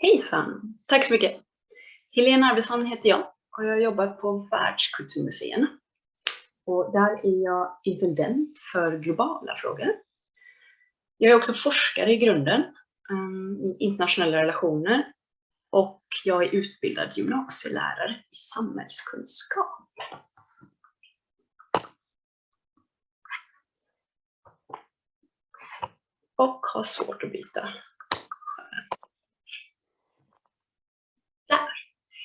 Hejsan! Tack så mycket! Helena Arvidsson heter jag och jag jobbar på Världskulturmuseerna. Och där är jag intendent för globala frågor. Jag är också forskare i grunden um, i internationella relationer och jag är utbildad gymnasielärare i samhällskunskap. Och har svårt att byta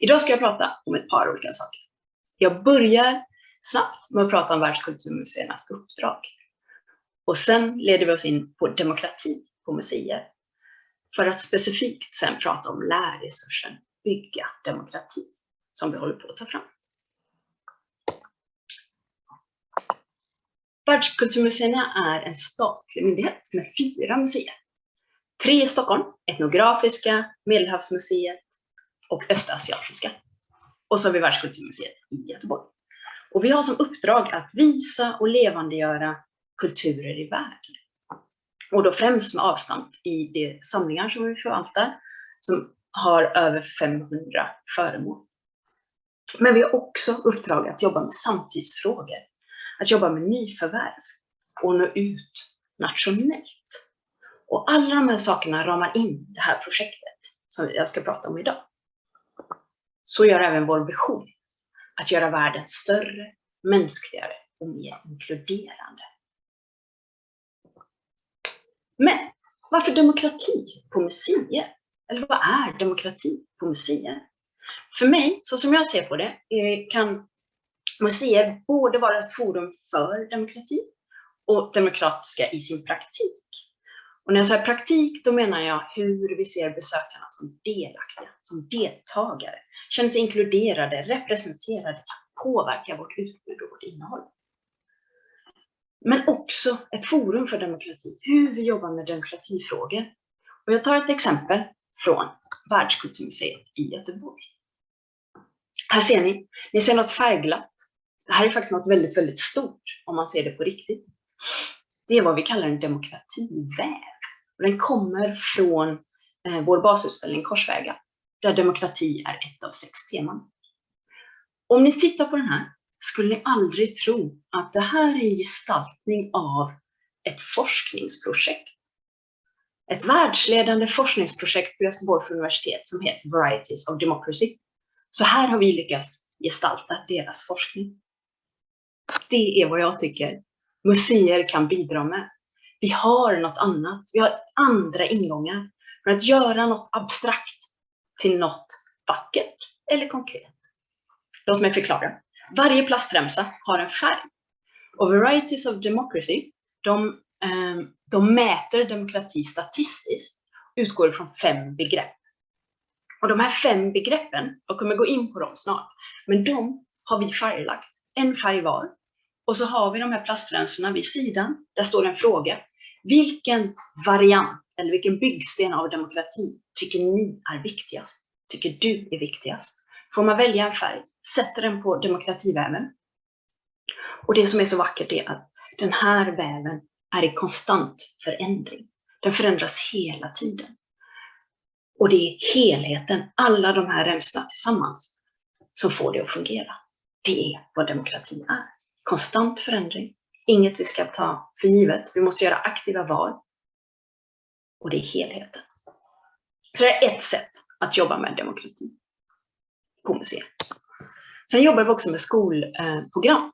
Idag ska jag prata om ett par olika saker. Jag börjar snabbt med att prata om Världskulturmuseernas uppdrag. Och sen leder vi oss in på demokrati på museer. För att specifikt sen prata om lärresursen Bygga demokrati som vi håller på att ta fram. Världskulturmuseerna är en statlig myndighet med fyra museer. Tre i Stockholm, Etnografiska, Medelhavsmuseet och Östasiatiska. Och så har vi Världskulturmuseet i Göteborg. Och vi har som uppdrag att visa och levandegöra kulturer i världen. Och då främst med avstamp i de samlingar som vi förvaltar, som har över 500 föremål. Men vi har också uppdrag att jobba med samtidsfrågor, att jobba med nyförvärv och nå ut nationellt. Och alla de här sakerna ramar in det här projektet som jag ska prata om idag så gör även vår vision att göra världen större, mänskligare och mer inkluderande. Men varför demokrati på museer? Eller vad är demokrati på museer? För mig, så som jag ser på det, eh, kan museer både vara ett forum för demokrati och demokratiska i sin praktik. Och när jag säger praktik, då menar jag hur vi ser besökarna som delaktiga, som deltagare känner sig inkluderade, representerade, kan påverka vårt utbud och vårt innehåll. Men också ett forum för demokrati, hur vi jobbar med demokratifrågor. Och jag tar ett exempel från Världskulturmuseet i Göteborg. Här ser ni, ni ser något färgglatt. Det här är faktiskt något väldigt, väldigt stort om man ser det på riktigt. Det är vad vi kallar en demokrativäv. Den kommer från eh, vår basutställning Korsvägar där demokrati är ett av sex teman. Om ni tittar på den här skulle ni aldrig tro att det här är en gestaltning av ett forskningsprojekt. Ett världsledande forskningsprojekt på Göteborgs universitet som heter Varieties of Democracy. Så här har vi lyckats gestalta deras forskning. Det är vad jag tycker museer kan bidra med. Vi har något annat, vi har andra ingångar för att göra något abstrakt till något vackert eller konkret. Låt mig förklara. Varje plastremsa har en färg. Och Varieties of Democracy, de, ehm, de mäter demokrati statistiskt utgår från fem begrepp. Och de här fem begreppen, jag kommer gå in på dem snart, men de har vi färglagt, en färg var. Och så har vi de här plastremsorna vid sidan, där står en fråga. Vilken variant eller vilken byggsten av demokrati tycker ni är viktigast? Tycker du är viktigast? Får man välja en färg, sätter den på demokrativäven. Och det som är så vackert är att den här väven är i konstant förändring. Den förändras hela tiden. Och det är helheten, alla de här remsorna tillsammans, som får det att fungera. Det är vad demokrati är. Konstant förändring, inget vi ska ta för givet. Vi måste göra aktiva val och det är helheten. Så det är ett sätt att jobba med demokrati på museet. Sen jobbar vi också med skolprogram.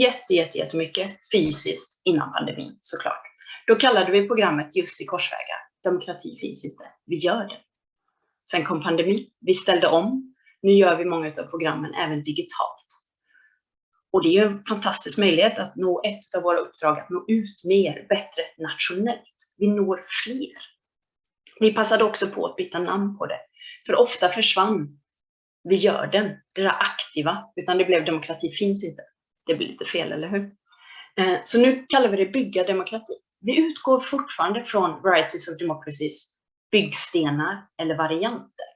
Jätte, jätte, jättemycket fysiskt innan pandemin såklart. Då kallade vi programmet just i korsvägar. Demokrati finns inte, vi gör det. Sen kom pandemin, vi ställde om. Nu gör vi många av programmen även digitalt. Och det är en fantastisk möjlighet att nå ett av våra uppdrag, att nå ut mer, bättre, nationellt. Vi når fler. Vi passade också på att byta namn på det. För ofta försvann vi gör den, det där aktiva, utan det blev demokrati finns inte. Det blir lite fel, eller hur? Eh, så nu kallar vi det bygga demokrati. Vi utgår fortfarande från Varieties of Democracies byggstenar eller varianter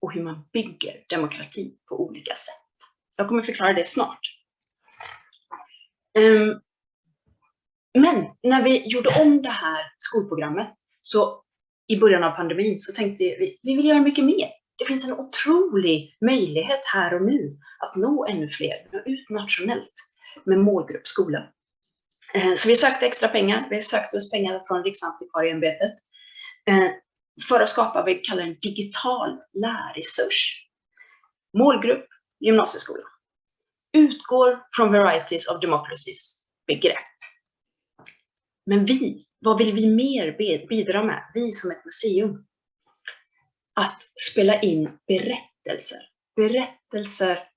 och hur man bygger demokrati på olika sätt. Jag kommer förklara det snart. Ehm, men när vi gjorde om det här skolprogrammet så i början av pandemin så tänkte vi, vi vill göra mycket mer. Det finns en otrolig möjlighet här och nu att nå ännu fler, nå ut nationellt med målgrupp skola. Eh, så vi sökte extra pengar. Vi sökte oss pengar från Riksantikvarieämbetet eh, för att skapa vad vi kallar en digital lärresurs. Målgrupp gymnasieskola. Utgår från Varieties of Democracies begrepp. Men vi, vad vill vi mer bidra med? Vi som ett museum. Att spela in berättelser. Berättelser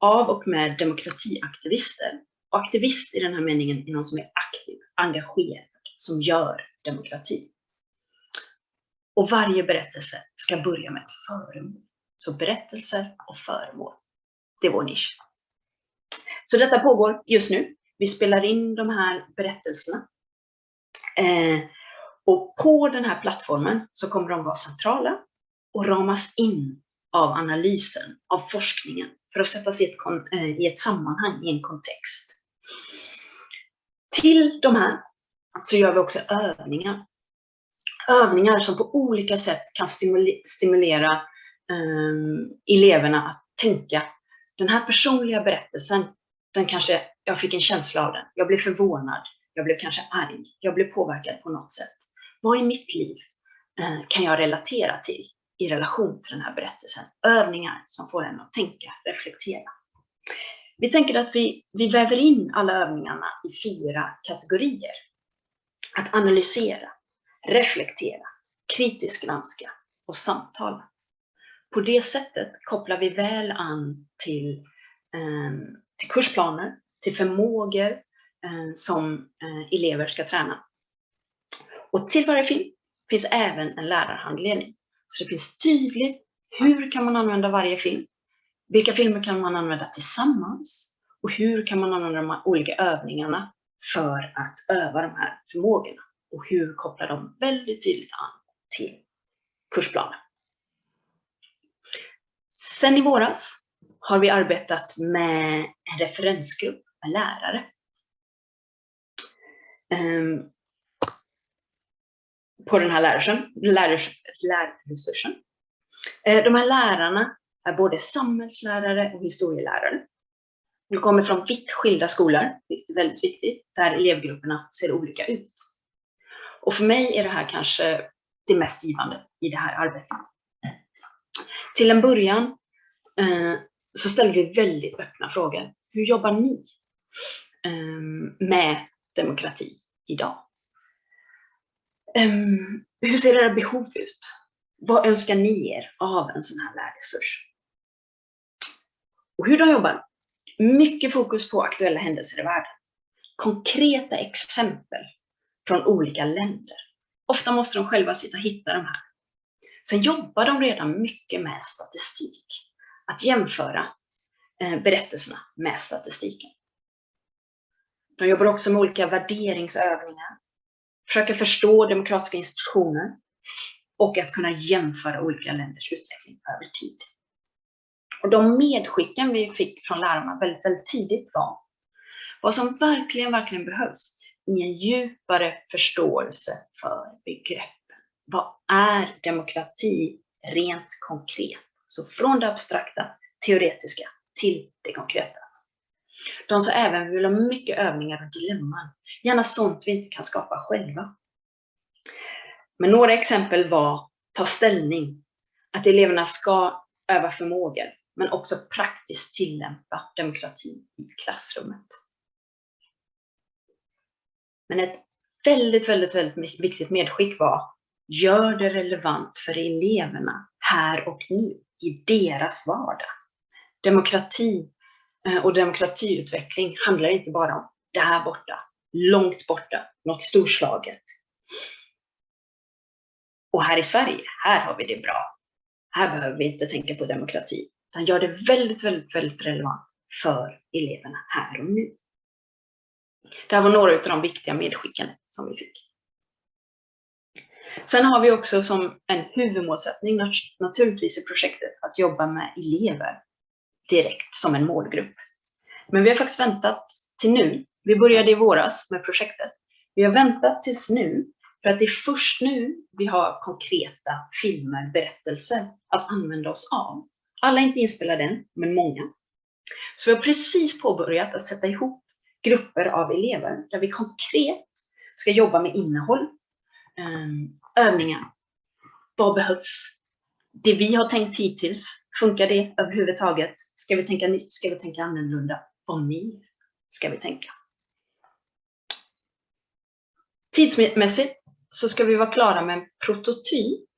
av och med demokratiaktivister. Och aktivist i den här meningen är någon som är aktiv, engagerad, som gör demokrati. Och varje berättelse ska börja med ett föremål. Så berättelser och föremål, det är vår nisch. Så detta pågår just nu. Vi spelar in de här berättelserna. Eh, och på den här plattformen så kommer de vara centrala och ramas in av analysen, av forskningen, för att sättas i ett, eh, i ett sammanhang, i en kontext. Till de här så gör vi också övningar. Övningar som på olika sätt kan stimulera eh, eleverna att tänka, den här personliga berättelsen, den kanske, jag fick en känsla av den, jag blev förvånad, jag blev kanske arg, jag blev påverkad på något sätt. Vad i mitt liv eh, kan jag relatera till i relation till den här berättelsen? Övningar som får en att tänka, reflektera. Vi tänker att vi, vi väver in alla övningarna i fyra kategorier. Att analysera, reflektera, kritiskt granska och samtala. På det sättet kopplar vi väl an till, eh, till kursplaner, till förmågor Eh, som eh, elever ska träna. Och till varje film finns även en lärarhandledning. Så det finns tydligt hur kan man använda varje film vilka filmer kan man använda tillsammans? Och hur kan man använda de olika övningarna för att öva de här förmågorna? Och hur kopplar de väldigt tydligt an till kursplanen? Sen i våras har vi arbetat med en referensgrupp med lärare. Ehm, på den här lärresursen. lärresursen. Eh, de här lärarna är både samhällslärare och historielärare. De kommer från vitt skilda skolor, vilket är väldigt viktigt, där elevgrupperna ser olika ut. Och för mig är det här kanske det mest givande i det här arbetet. Till en början eh, så ställer vi väldigt öppna frågor. Hur jobbar ni eh, med demokrati idag? Um, hur ser era behov ut? Vad önskar ni er av en sån här lärresurs? Och hur de jobbar? Mycket fokus på aktuella händelser i världen. Konkreta exempel från olika länder. Ofta måste de själva sitta och hitta de här. Sen jobbar de redan mycket med statistik. Att jämföra eh, berättelserna med statistiken. De jobbar också med olika värderingsövningar, försöker förstå demokratiska institutioner och att kunna jämföra olika länders utveckling över tid. Och de medskicken vi fick från lärarna väldigt, väldigt tidigt var vad som verkligen, verkligen behövs i en djupare förståelse för begreppen. Vad är demokrati rent konkret? Så från det abstrakta, teoretiska till det konkreta. De sa även att vill ha mycket övningar och dilemman. Gärna sånt vi inte kan skapa själva. Men några exempel var ta ställning. Att eleverna ska öva förmågor men också praktiskt tillämpa demokrati i klassrummet. Men ett väldigt, väldigt, väldigt viktigt medskick var gör det relevant för eleverna här och nu i deras vardag. Demokrati Eh, och demokratiutveckling handlar inte bara om där borta, långt borta, något storslaget. Och här i Sverige, här har vi det bra. Här behöver vi inte tänka på demokrati. Utan gör det väldigt, väldigt, väldigt relevant för eleverna här och nu. Det här var några av de viktiga medskicken som vi fick. Sen har vi också som en huvudmålsättning naturligtvis i projektet att jobba med elever direkt som en målgrupp. Men vi har faktiskt väntat till nu. Vi började i våras med projektet. Vi har väntat tills nu För att det är först nu vi har konkreta filmer, berättelser att använda oss av. Alla är inte inspelade än, men många. Så vi har precis påbörjat att sätta ihop grupper av elever där vi konkret ska jobba med innehåll, ehm, övningar. Vad behövs? Det vi har tänkt hittills, funkar det överhuvudtaget? Ska vi tänka nytt? Ska vi tänka annorlunda? Vad mer ska vi tänka? Tidsmässigt så ska vi vara klara med en prototyp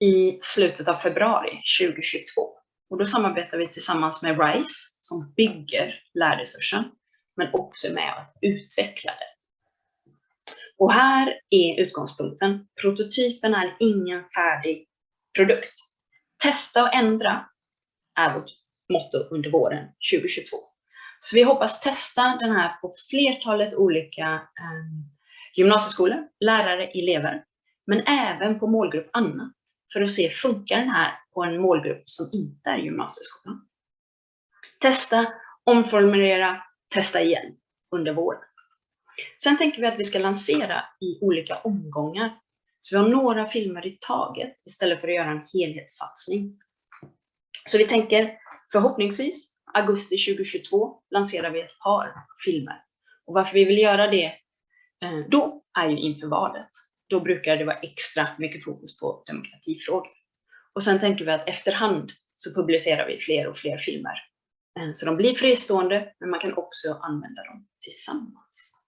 i slutet av februari 2022. Och då samarbetar vi tillsammans med RISE som bygger lärresursen, men också med att utveckla den. Och här är utgångspunkten. Prototypen är ingen färdig produkt. Testa och ändra är vårt motto under våren 2022. Så vi hoppas testa den här på flertalet olika eh, gymnasieskolor, lärare, elever, men även på målgrupp annat för att se funkar den här på en målgrupp som inte är gymnasieskolan. Testa, omformulera, testa igen under våren. Sen tänker vi att vi ska lansera i olika omgångar. Så vi har några filmer i taget istället för att göra en helhetssatsning. Så vi tänker förhoppningsvis augusti 2022 lanserar vi ett par filmer. Och varför vi vill göra det eh, då är ju inför valet. Då brukar det vara extra mycket fokus på demokratifrågor. Och sen tänker vi att efterhand så publicerar vi fler och fler filmer. Eh, så de blir fristående, men man kan också använda dem tillsammans.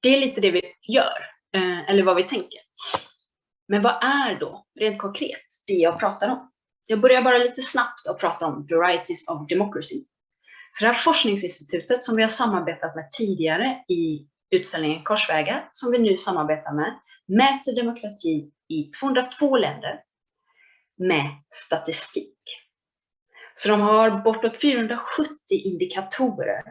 Det är lite det vi gör, eh, eller vad vi tänker. Men vad är då, rent konkret, det jag pratar om? Jag börjar bara lite snabbt att prata om Varieties of Democracy så det här forskningsinstitutet som vi har samarbetat med tidigare i utställningen Korsvägar, som vi nu samarbetar med, mäter demokrati i 202 länder med statistik. Så de har bortåt 470 indikatorer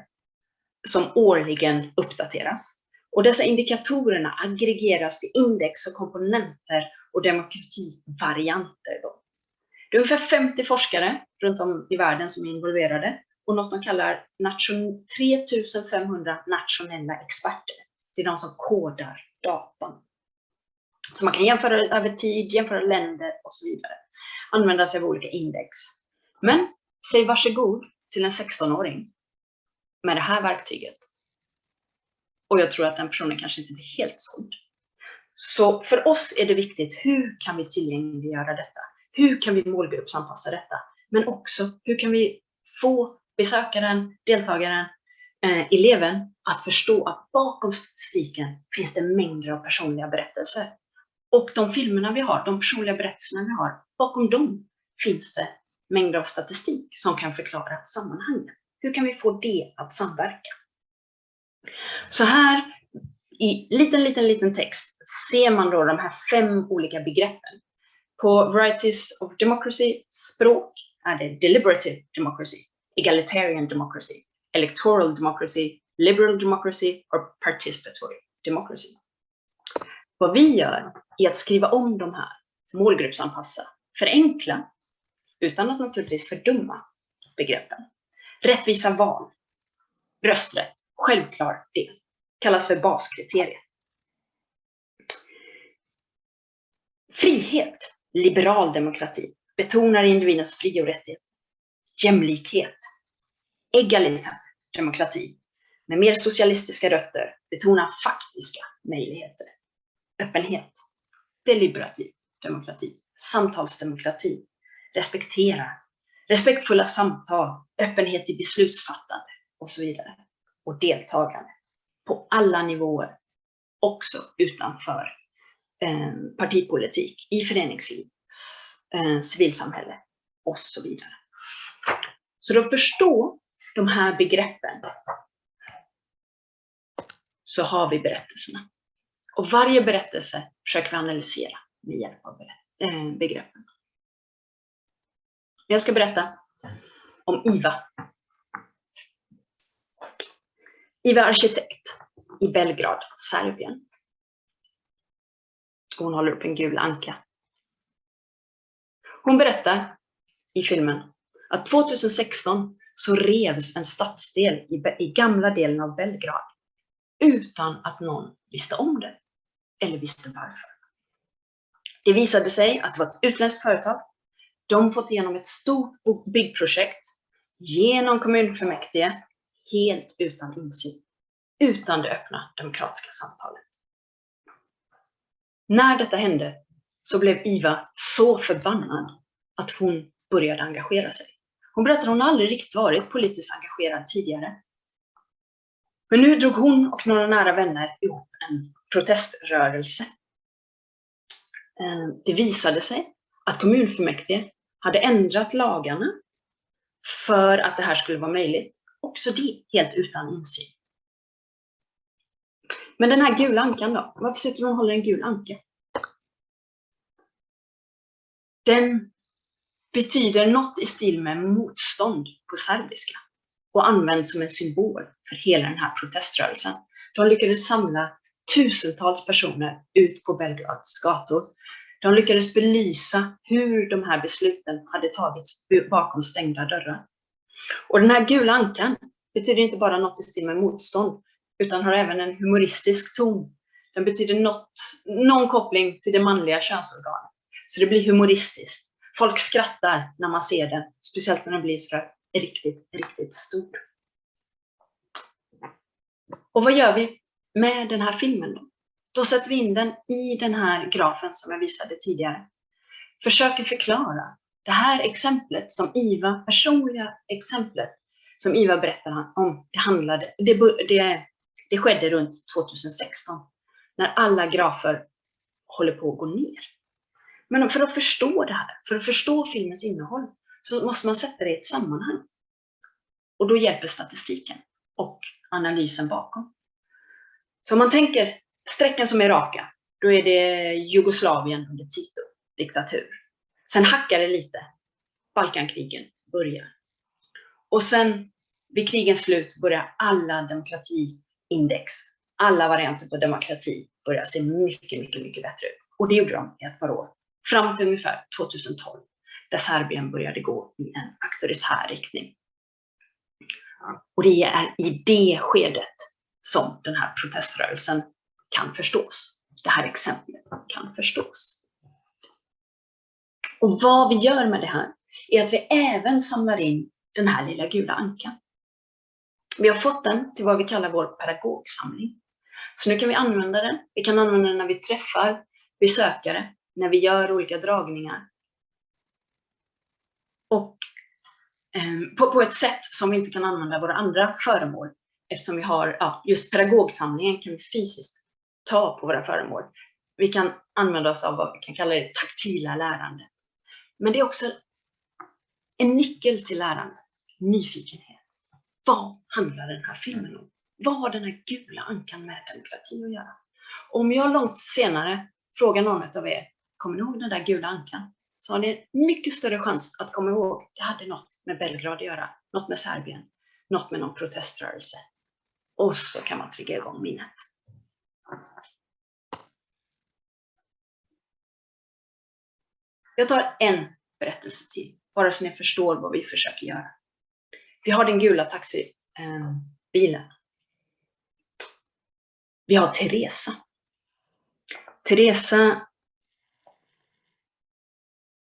som årligen uppdateras. Och dessa indikatorerna aggregeras till index och komponenter och demokrativarianter. Då. Det är ungefär 50 forskare runt om i världen som är involverade och något de kallar 3500 nationella experter. Det är de som kodar datan. Så man kan jämföra över tid, jämföra länder och så vidare. Använda sig av olika index. Men säg varsågod till en 16-åring med det här verktyget. Och jag tror att den personen kanske inte blir helt såld. Så för oss är det viktigt, hur kan vi tillgängliggöra detta? Hur kan vi målgruppsanpassa detta? Men också, hur kan vi få besökaren, deltagaren, eh, eleven att förstå att bakom statistiken finns det mängder av personliga berättelser. Och de filmerna vi har, de personliga berättelserna vi har, bakom dem finns det mängder av statistik som kan förklara sammanhangen. Hur kan vi få det att samverka? Så här i liten, liten, liten text ser man då de här fem olika begreppen. På Varieties of Democracy språk är det Deliberative Democracy egalitarian democracy, electoral democracy, liberal democracy or participatory democracy. Vad vi gör är att skriva om de här, målgruppsanpassa, förenkla, utan att naturligtvis fördumma begreppen. Rättvisa val, rösträtt, självklar del, kallas för baskriteriet. Frihet, liberal demokrati, betonar individens fri och rättigheter jämlikhet, egalitär demokrati. Med mer socialistiska rötter. Betonar faktiska möjligheter, öppenhet, deliberativ demokrati, samtalsdemokrati, respektera, respektfulla samtal, öppenhet i beslutsfattande. Och så vidare. Och deltagande på alla nivåer, också utanför eh, partipolitik, i föreningsliv, eh, civilsamhälle och så vidare. Så att förstå de här begreppen så har vi berättelserna. Och varje berättelse försöker vi analysera med hjälp av eh, begreppen. Jag ska berätta om Iva. Iva arkitekt i Belgrad, Serbien. Hon håller upp en gul anka. Hon berättar i filmen att 2016 så revs en stadsdel i, i gamla delen av Belgrad utan att någon visste om det eller visste varför. Det visade sig att det var ett utländskt företag. De fått igenom ett stort byggprojekt genom kommunfullmäktige helt utan insyn, utan det öppna demokratiska samtalet. När detta hände så blev Iva så förbannad att hon började engagera sig. Hon berättade att hon aldrig riktigt varit politiskt engagerad tidigare. Men nu drog hon och några nära vänner ihop en proteströrelse. Eh, det visade sig att kommunfullmäktige hade ändrat lagarna för att det här skulle vara möjligt. Också det helt utan insyn. Men den här gula ankan då? Varför sitter hon och håller en gul anka? Den betyder något i stil med motstånd på serbiska och används som en symbol för hela den här proteströrelsen. De lyckades samla tusentals personer ut på Belgrads gator. De lyckades belysa hur de här besluten hade tagits bakom stängda dörrar. Och den här gula ankan betyder inte bara något i stil med motstånd, utan har även en humoristisk ton. Den betyder något, någon koppling till det manliga könsorganet. Så det blir humoristiskt. Folk skrattar när man ser den, speciellt när den blir så riktigt, riktigt stor. Och vad gör vi med den här filmen då? Då sätter vi in den i den här grafen som jag visade tidigare. Försöker förklara det här exemplet som Iva, personliga exemplet som Iva berättar om, det, handlade, det, det, det skedde runt 2016 när alla grafer håller på att gå ner. Men för att förstå det här, för att förstå filmens innehåll, så måste man sätta det i ett sammanhang. Och då hjälper statistiken och analysen bakom. Så om man tänker strecken som är raka, då är det Jugoslavien under Tito, diktatur. Sen hackar det lite. Balkankrigen börjar. Och sen vid krigens slut börjar alla demokratiindex, alla varianter på demokrati börjar se mycket, mycket, mycket bättre ut. Och det gjorde de i ett par år fram till ungefär 2012 där Serbien började gå i en auktoritär riktning. Och det är i det skedet som den här proteströrelsen kan förstås. Det här exemplet kan förstås. Och vad vi gör med det här är att vi även samlar in den här lilla gula ankan. Vi har fått den till vad vi kallar vår pedagogsamling. Så nu kan vi använda den. Vi kan använda den när vi träffar besökare när vi gör olika dragningar. Och eh, på, på, ett sätt som vi inte kan använda våra andra föremål eftersom vi har ja, just pedagogsamlingen kan vi fysiskt ta på våra föremål. Vi kan använda oss av vad vi kan kalla det taktila lärandet. Men det är också en nyckel till lärande, nyfikenhet. Vad handlar den här filmen om? Vad har den här gula ankan med demokrati att göra? Om jag långt senare frågar någon av er, kommer ni ihåg den där gula ankan? Så har ni mycket större chans att komma ihåg, det hade något med Belgrad att göra, något med Serbien, något med någon proteströrelse. Och så kan man trigga igång minnet. Jag tar en berättelse till, bara så ni förstår vad vi försöker göra. Vi har den gula taxibilen. Ehm, vi har Teresa. Teresa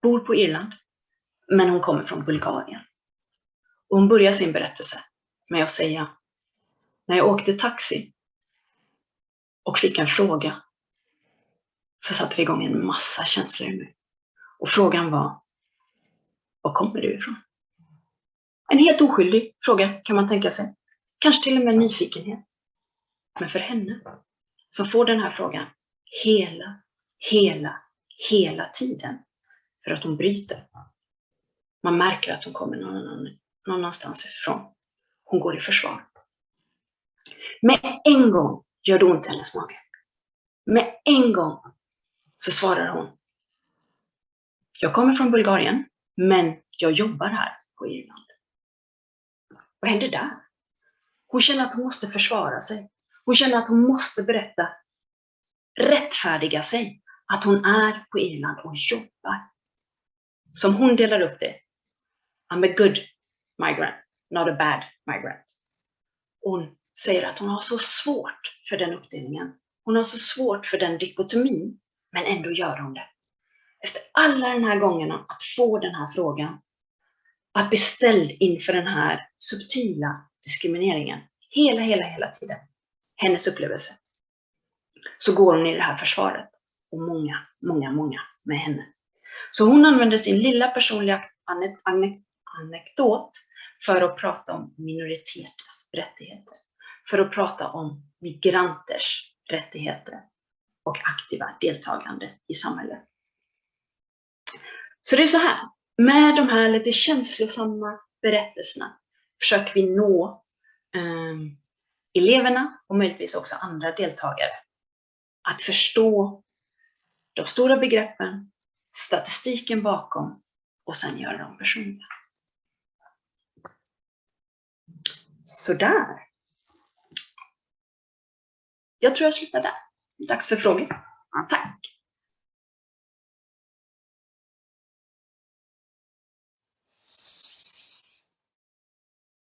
bor på Irland, men hon kommer från Bulgarien. Och hon börjar sin berättelse med att säga, när jag åkte taxi och fick en fråga så satte det igång en massa känslor i mig. Och frågan var, var kommer du ifrån? En helt oskyldig fråga kan man tänka sig. Kanske till och med nyfikenhet. Men för henne som får den här frågan hela, hela, hela tiden för att hon bryter. Man märker att hon kommer någon, någon annanstans ifrån. Hon går i försvar. Med en gång gör det ont i hennes mage. Med en gång så svarar hon. Jag kommer från Bulgarien, men jag jobbar här på Irland. Vad händer där? Hon känner att hon måste försvara sig. Hon känner att hon måste berätta, rättfärdiga sig, att hon är på Irland och jobbar som hon delar upp det. I'm a good migrant. not a bad migrant. Hon säger att hon har så svårt för den uppdelningen. Hon har så svårt för den dikotomin, men ändå gör hon det. Efter alla de här gångerna att få den här frågan, att bli ställd inför den här subtila diskrimineringen, hela, hela, hela tiden, hennes upplevelse, så går hon i det här försvaret. Och många, många, många med henne. Så hon använder sin lilla personliga anekdot för att prata om minoriteters rättigheter. För att prata om migranters rättigheter och aktiva deltagande i samhället. Så det är så här, med de här lite känslosamma berättelserna försöker vi nå eh, eleverna och möjligtvis också andra deltagare att förstå de stora begreppen, statistiken bakom och sen göra dem personliga. Sådär. Jag tror jag slutar där. Dags för frågor. Ja, tack.